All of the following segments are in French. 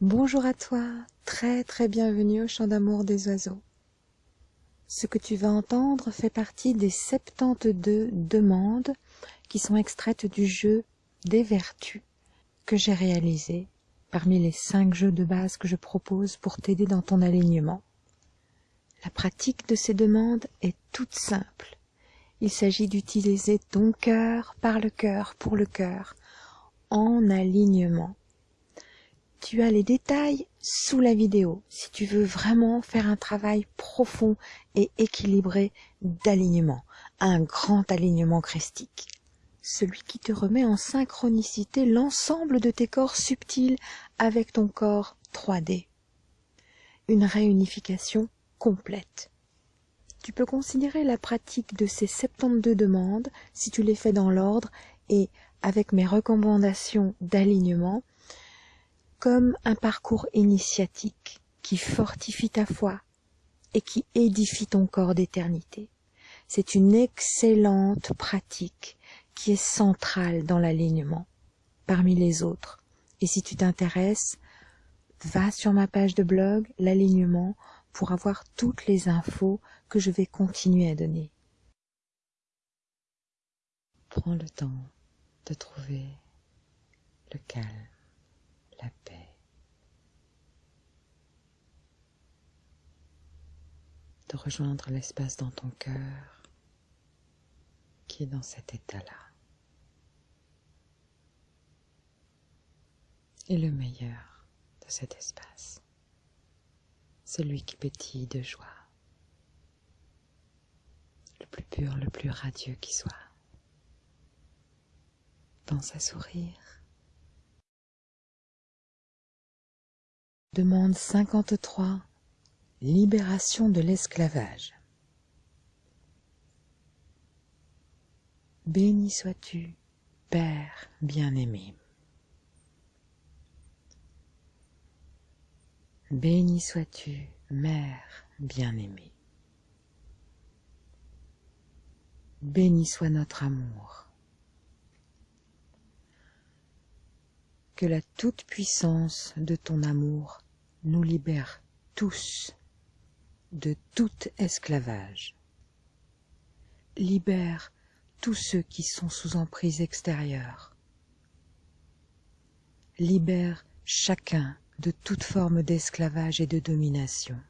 Bonjour à toi, très très bienvenue au chant d'amour des oiseaux. Ce que tu vas entendre fait partie des 72 demandes qui sont extraites du jeu des vertus que j'ai réalisé parmi les 5 jeux de base que je propose pour t'aider dans ton alignement. La pratique de ces demandes est toute simple. Il s'agit d'utiliser ton cœur par le cœur pour le cœur en alignement. Tu as les détails sous la vidéo si tu veux vraiment faire un travail profond et équilibré d'alignement, un grand alignement christique. Celui qui te remet en synchronicité l'ensemble de tes corps subtils avec ton corps 3D. Une réunification complète. Tu peux considérer la pratique de ces 72 demandes, si tu les fais dans l'ordre et avec mes recommandations d'alignement, comme un parcours initiatique qui fortifie ta foi et qui édifie ton corps d'éternité. C'est une excellente pratique qui est centrale dans l'alignement parmi les autres. Et si tu t'intéresses, va sur ma page de blog, l'alignement, pour avoir toutes les infos que je vais continuer à donner. Prends le temps de trouver le calme, la paix, de rejoindre l'espace dans ton cœur qui est dans cet état-là. Et le meilleur de cet espace, celui qui pétille de joie, le plus pur, le plus radieux qui soit. Pense à sourire. Libération de l'esclavage. Béni sois-tu, Père bien-aimé. Béni sois-tu, Mère bien-aimée. Béni soit notre amour. Que la toute-puissance de ton amour nous libère tous de tout esclavage. Libère tous ceux qui sont sous emprise extérieure. Libère chacun de toute forme d'esclavage et de domination.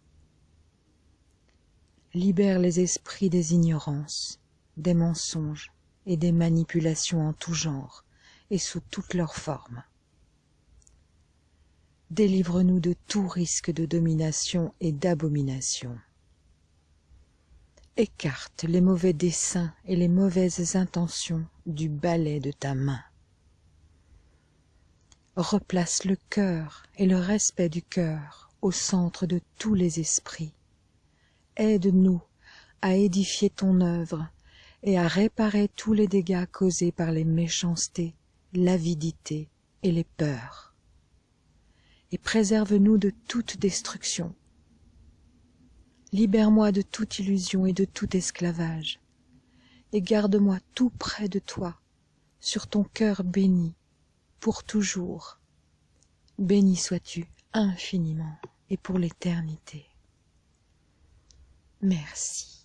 Libère les esprits des ignorances, des mensonges et des manipulations en tout genre et sous toutes leurs formes. Délivre-nous de tout risque de domination et d'abomination. Écarte les mauvais desseins et les mauvaises intentions du balai de ta main. Replace le cœur et le respect du cœur au centre de tous les esprits. Aide-nous à édifier ton œuvre et à réparer tous les dégâts causés par les méchancetés, l'avidité et les peurs et préserve-nous de toute destruction. Libère-moi de toute illusion et de tout esclavage, et garde-moi tout près de toi, sur ton cœur béni, pour toujours. Béni sois-tu infiniment et pour l'éternité. Merci.